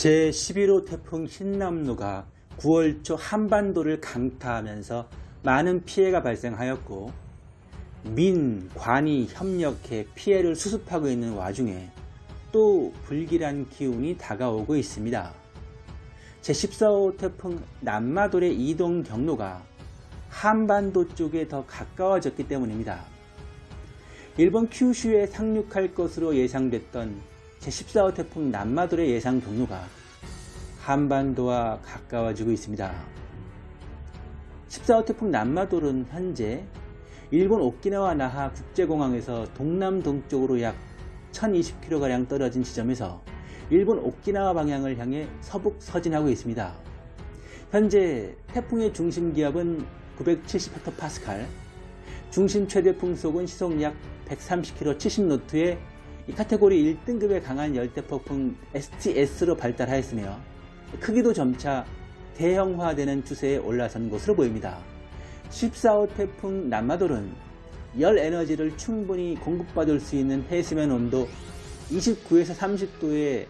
제11호 태풍 흰남노가 9월 초 한반도를 강타하면서 많은 피해가 발생하였고 민, 관이 협력해 피해를 수습하고 있는 와중에 또 불길한 기운이 다가오고 있습니다. 제14호 태풍 남마돌의 이동 경로가 한반도 쪽에 더 가까워졌기 때문입니다. 일본 큐슈에 상륙할 것으로 예상됐던 제14호 태풍 남마돌의 예상 경로가 한반도와 가까워지고 있습니다. 14호 태풍 남마돌은 현재 일본 오키나와 나하 국제공항에서 동남동쪽으로 약 1020km가량 떨어진 지점에서 일본 오키나와 방향을 향해 서북 서진하고 있습니다. 현재 태풍의 중심 기압은 970헥토파스칼, 중심 최대 풍속은 시속 약 130km 70노트의 이 카테고리 1등급의 강한 열대폭풍 STS로 발달하였으며 크기도 점차 대형화되는 추세에 올라선 것으로 보입니다. 14호 태풍 남마돌은 열 에너지를 충분히 공급받을 수 있는 해수면 온도 29에서 30도의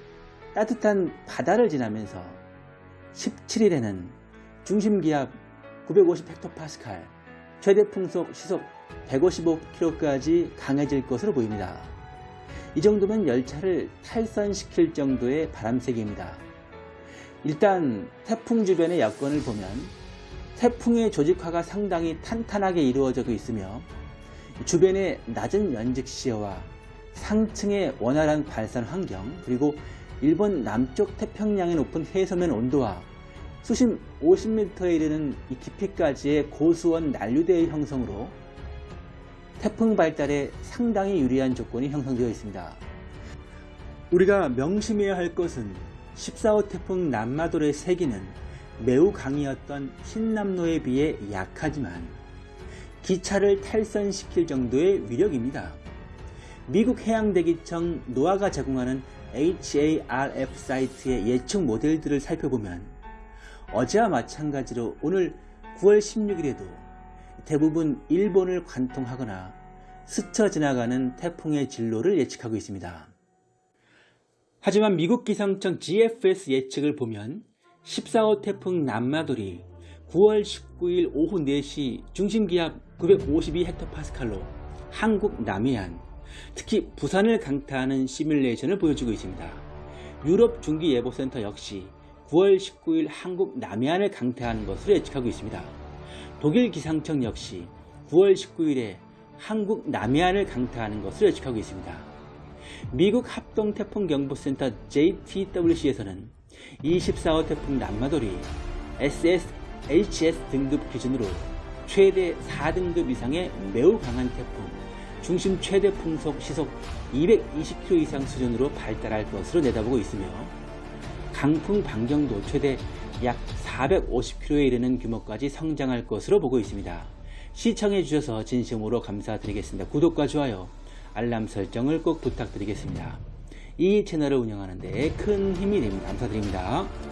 따뜻한 바다를 지나면서 17일에는 중심기압 950헥토파스칼, 최대 풍속 시속 155km까지 강해질 것으로 보입니다. 이 정도면 열차를 탈선시킬 정도의 바람세기입니다. 일단 태풍 주변의 여건을 보면 태풍의 조직화가 상당히 탄탄하게 이루어져 있으며 주변의 낮은 시야와 상층의 원활한 발산 환경 그리고 일본 남쪽 태평양의 높은 해서면 온도와 수심 50m에 이르는 이 깊이까지의 고수원 난류대의 형성으로 태풍 발달에 상당히 유리한 조건이 형성되어 있습니다. 우리가 명심해야 할 것은 14호 태풍 남마돌의 세기는 매우 강이었던 흰남노에 비해 약하지만 기차를 탈선시킬 정도의 위력입니다. 미국 해양대기청 노아가 제공하는 HARF 사이트의 예측 모델들을 살펴보면 어제와 마찬가지로 오늘 9월 16일에도 대부분 일본을 관통하거나 스쳐 지나가는 태풍의 진로를 예측하고 있습니다. 하지만 미국 기상청 GFS 예측을 보면 14호 태풍 남마돌이 9월 19일 오후 4시 중심기압 952헥토파스칼로 한국 남해안, 특히 부산을 강타하는 시뮬레이션을 보여주고 있습니다. 유럽 중기예보센터 역시 9월 19일 한국 남해안을 강타하는 것으로 예측하고 있습니다. 독일 기상청 역시 9월 19일에 한국 남해안을 강타하는 것으로 예측하고 있습니다. 미국 합동태풍경보센터 JTWC에서는 24호 태풍 남마돌이 SS, HS 등급 기준으로 최대 4등급 이상의 매우 강한 태풍, 중심 최대 풍속 시속 220km 이상 수준으로 발달할 것으로 내다보고 있으며 강풍 반경도 최대 약 450km에 이르는 규모까지 성장할 것으로 보고 있습니다. 시청해 주셔서 진심으로 감사드리겠습니다. 구독과 좋아요, 알람 설정을 꼭 부탁드리겠습니다. 이 채널을 운영하는 데 큰 힘이 됩니다. 감사드립니다.